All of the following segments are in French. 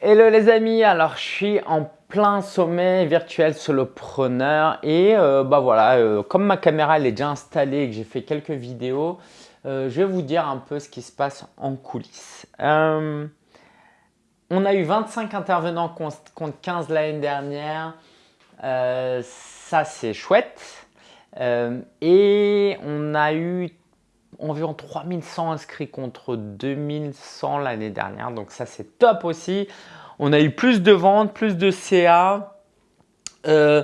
Hello les amis, alors je suis en plein sommet virtuel solopreneur et euh, bah voilà, euh, comme ma caméra elle est déjà installée et que j'ai fait quelques vidéos, euh, je vais vous dire un peu ce qui se passe en coulisses. on a eu 25 intervenants contre 15 l'année dernière, ça c'est chouette. Et on a eu environ 3100 inscrits contre 2100 l'année dernière. Donc ça, c'est top aussi. On a eu plus de ventes, plus de CA. Euh,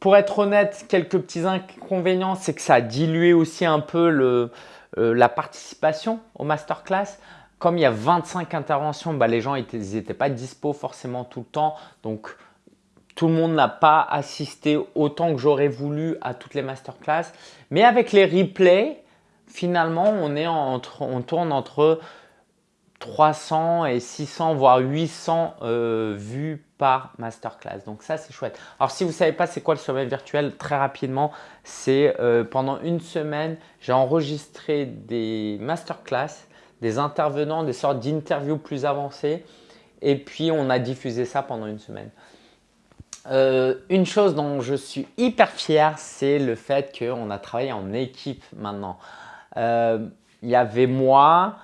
pour être honnête, quelques petits inconvénients, c'est que ça a dilué aussi un peu euh, la participation au masterclass. Comme il y a 25 interventions, bah, les gens n'étaient pas dispo forcément tout le temps. Donc, tout le monde n'a pas assisté autant que j'aurais voulu à toutes les masterclass. Mais avec les replays, finalement, on, est entre, on tourne entre 300 et 600, voire 800 euh, vues par masterclass. Donc ça, c'est chouette. Alors, si vous ne savez pas c'est quoi le sommet virtuel, très rapidement, c'est euh, pendant une semaine, j'ai enregistré des masterclass, des intervenants, des sortes d'interviews plus avancées. Et puis, on a diffusé ça pendant une semaine. Euh, une chose dont je suis hyper fier, c'est le fait qu'on a travaillé en équipe maintenant. Euh, il y avait moi,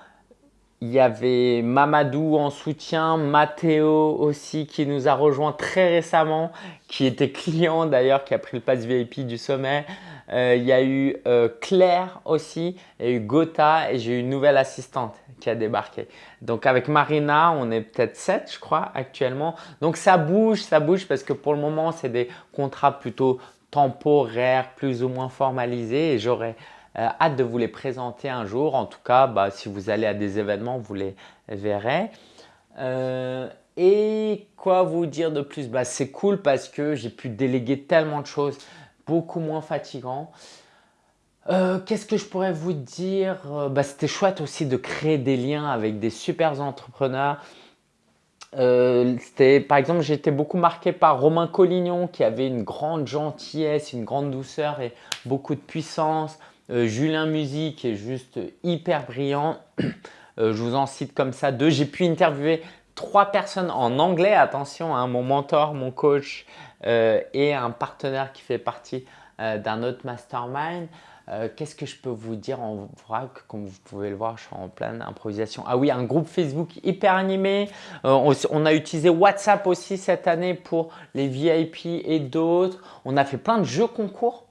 il y avait Mamadou en soutien, Mathéo aussi qui nous a rejoint très récemment, qui était client d'ailleurs, qui a pris le pass VIP du sommet. Euh, il y a eu euh, Claire aussi, il y a eu Gotha et j'ai eu une nouvelle assistante qui a débarqué. Donc avec Marina, on est peut-être 7 je crois actuellement. Donc ça bouge, ça bouge parce que pour le moment, c'est des contrats plutôt temporaires, plus ou moins formalisés et j'aurai euh, hâte de vous les présenter un jour. En tout cas, bah, si vous allez à des événements, vous les verrez. Euh, et quoi vous dire de plus? Bah, C'est cool parce que j'ai pu déléguer tellement de choses, beaucoup moins fatigant. Euh, qu'est-ce que je pourrais vous dire? Bah, C'était chouette aussi de créer des liens avec des super entrepreneurs. par exemple, été beaucoup marqué par Romain Collignon qui avait une grande gentillesse, une grande douceur et beaucoup de puissance. Euh, Julien Musique est juste hyper brillant. Euh, je vous en cite comme ça deux. J'ai pu interviewer trois personnes en anglais. Attention, hein, mon mentor, mon coach euh, et un partenaire qui fait partie d'un autre mastermind. Qu'est-ce que je peux vous dire en vrac? Comme vous pouvez le voir, je suis en pleine improvisation. Ah oui, un groupe Facebook hyper animé. on, a utilisé WhatsApp aussi cette année pour les VIP et d'autres. On a fait plein de jeux concours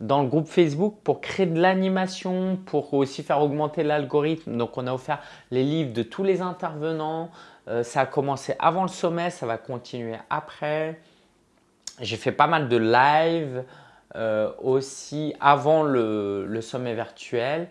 dans le groupe Facebook pour créer de l'animation, pour aussi faire augmenter l'algorithme. Donc, on a offert les livres de tous les intervenants. Euh, ça a commencé avant le sommet, ça va continuer après. J'ai fait pas mal de live euh, aussi avant le, sommet virtuel.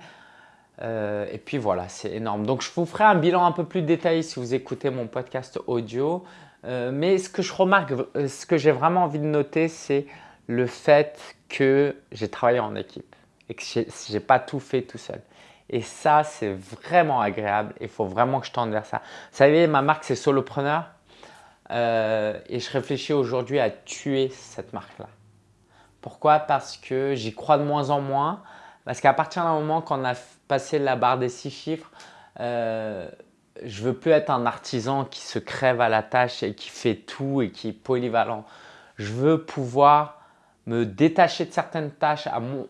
Euh, et puis voilà, c'est énorme. Donc, je vous ferai un bilan un peu plus détaillé si vous écoutez mon podcast audio. mais ce que je remarque, ce que j'ai vraiment envie de noter, c'est le fait que j'ai travaillé en équipe et que je n'ai pas tout fait tout seul. Et ça, c'est vraiment agréable. Il faut vraiment que je tende vers ça. Vous savez, ma marque, c'est Solopreneur. Euh, et je réfléchis aujourd'hui à tuer cette marque-là. Pourquoi? Parce que j'y crois de moins en moins. Parce qu'à partir d'un moment, quand on a passé la barre des six chiffres, euh, je veux plus être un artisan qui se crève à la tâche et qui fait tout et qui est polyvalent. Je veux pouvoir me détacher de certaines tâches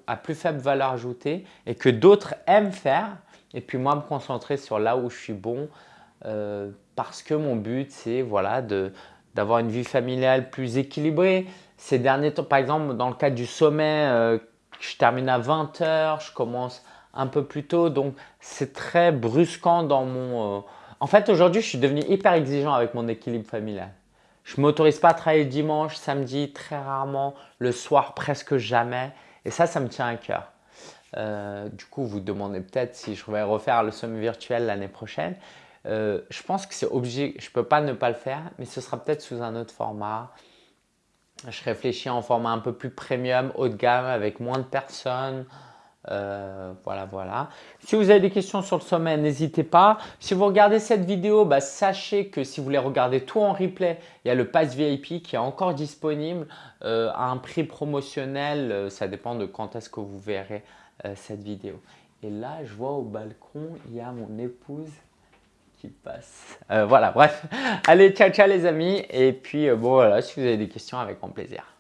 à, plus faible valeur ajoutée et que d'autres aiment faire et puis moi me concentrer sur là où je suis bon euh, parce que mon but c'est voilà, d'avoir une vie familiale plus équilibrée. Ces derniers temps, par exemple dans le cadre du sommet, euh, je termine à 20h, je commence un peu plus tôt donc c'est très brusquant dans mon… Euh, en fait aujourd'hui je suis devenu hyper exigeant avec mon équilibre familial. Je ne m'autorise pas à travailler dimanche, samedi, très rarement, le soir presque jamais. Et ça, ça me tient à cœur. Euh, du coup, vous demandez peut-être si je vais refaire le sommet virtuel l'année prochaine. Euh, je pense que c'est obligé, je ne peux pas ne pas le faire, mais ce sera peut-être sous un autre format. Je réfléchis en format un peu plus premium, haut de gamme, avec moins de personnes. Euh, voilà, voilà. Si vous avez des questions sur le sommet, n'hésitez pas. Si vous regardez cette vidéo, bah, sachez que si vous voulez regarder tout en replay, il y a le Pass VIP qui est encore disponible euh, à un prix promotionnel. Euh, ça dépend de quand est-ce que vous verrez cette vidéo. Et là, je vois au balcon, il y a mon épouse qui passe. Voilà, bref. Allez, ciao, ciao les amis. Et puis, bon, voilà, si vous avez des questions, avec grand plaisir.